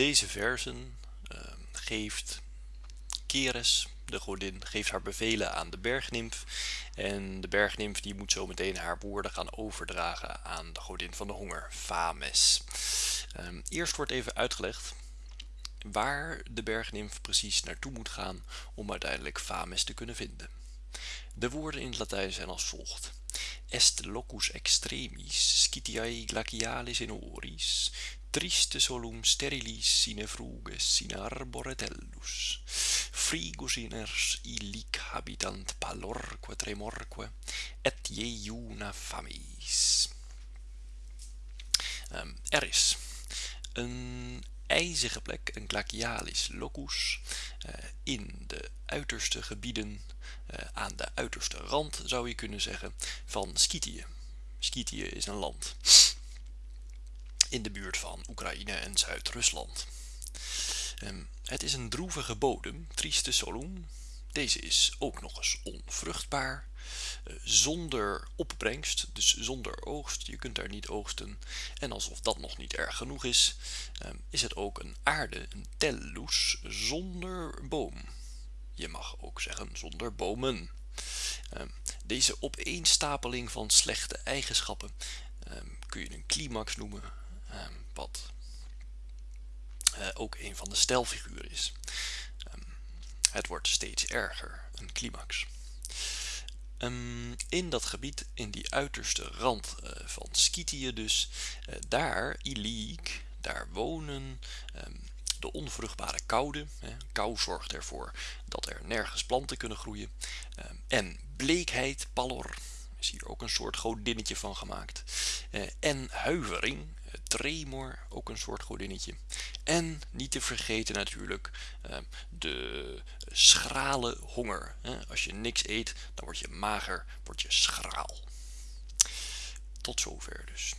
deze versen ehm, geeft Keres, de godin, geeft haar bevelen aan de bergnimf en de bergnimf die moet zo meteen haar woorden gaan overdragen aan de godin van de honger, Fames. Ehm, eerst wordt even uitgelegd waar de bergnimf precies naartoe moet gaan om uiteindelijk Fames te kunnen vinden. De woorden in het Latijn zijn als volgt. Est locus extremis, scitiae glacialis in oris, triste solum sterilis sine fruges sine arbore tellus, frigus iners illic habitant palorque tremorque, et iuna famis. Um, er is een ijzige plek, een glacialis locus, uh, in de uiterste gebieden, uh, aan de uiterste rand zou je kunnen zeggen, van Skythië. Skythië is een land in de buurt van Oekraïne en Zuid-Rusland. Um, het is een droevige bodem, trieste solum. Deze is ook nog eens onvruchtbaar, uh, zonder opbrengst, dus zonder oogst. Je kunt daar niet oogsten. En alsof dat nog niet erg genoeg is, um, is het ook een aarde, een tellus, zonder boom. Je mag ook zeggen zonder bomen. Um, deze opeenstapeling van slechte eigenschappen kun je een climax noemen, Ehm, wat uh, ook een van de stelfiguren is. Um, het wordt steeds erger, een climax. Um, in dat gebied, in die uiterste rand uh, van Skythië dus, uh, daar, Iliek, daar wonen de onvruchtbare koude. Hè. Kou zorgt ervoor dat er nergens planten kunnen groeien. en bleekheid, pallor, is hier ook een soort godinnetje van gemaakt. en huivering, tremor, ook een soort godinnetje. En niet te vergeten natuurlijk ehm, de schrale honger. Als je niks eet, dan word je mager, word je schraal. Tot zover dus.